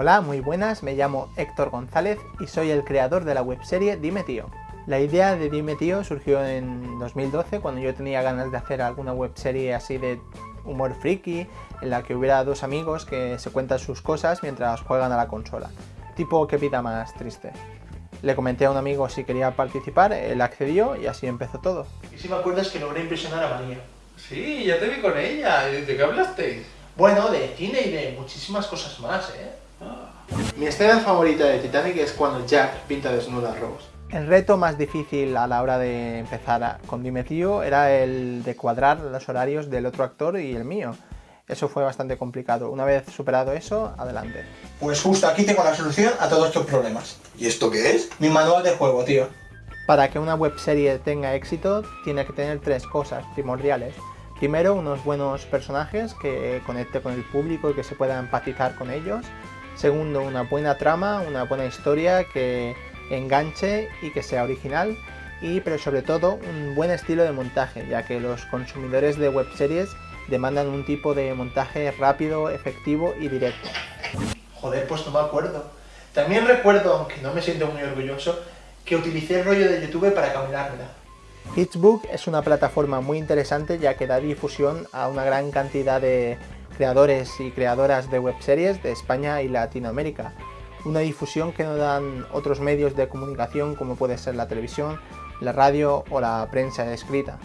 Hola, muy buenas, me llamo Héctor González y soy el creador de la webserie Dime Tío. La idea de Dime Tío surgió en 2012 cuando yo tenía ganas de hacer alguna webserie así de humor friki en la que hubiera dos amigos que se cuentan sus cosas mientras juegan a la consola. Tipo qué vida más triste. Le comenté a un amigo si quería participar, él accedió y así empezó todo. Y si me acuerdas que logré impresionar a María. Sí, ya te vi con ella. ¿De qué hablasteis? Bueno, de cine y de muchísimas cosas más, ¿eh? Mi escena favorita de Titanic es cuando Jack pinta desnuda a Rose. El reto más difícil a la hora de empezar con Dime Tío era el de cuadrar los horarios del otro actor y el mío. Eso fue bastante complicado. Una vez superado eso, adelante. Pues justo aquí tengo la solución a todos estos problemas. ¿Y esto qué es? Mi manual de juego, tío. Para que una webserie tenga éxito, tiene que tener tres cosas primordiales. Primero, unos buenos personajes que conecte con el público y que se pueda empatizar con ellos. Segundo, una buena trama, una buena historia que enganche y que sea original. Y pero sobre todo, un buen estilo de montaje, ya que los consumidores de webseries demandan un tipo de montaje rápido, efectivo y directo. Joder, pues no me acuerdo. También recuerdo, aunque no me siento muy orgulloso, que utilicé el rollo de YouTube para caminármela. Hitsbook es una plataforma muy interesante ya que da difusión a una gran cantidad de creadores y creadoras de webseries de España y Latinoamérica. Una difusión que no dan otros medios de comunicación como puede ser la televisión, la radio o la prensa escrita.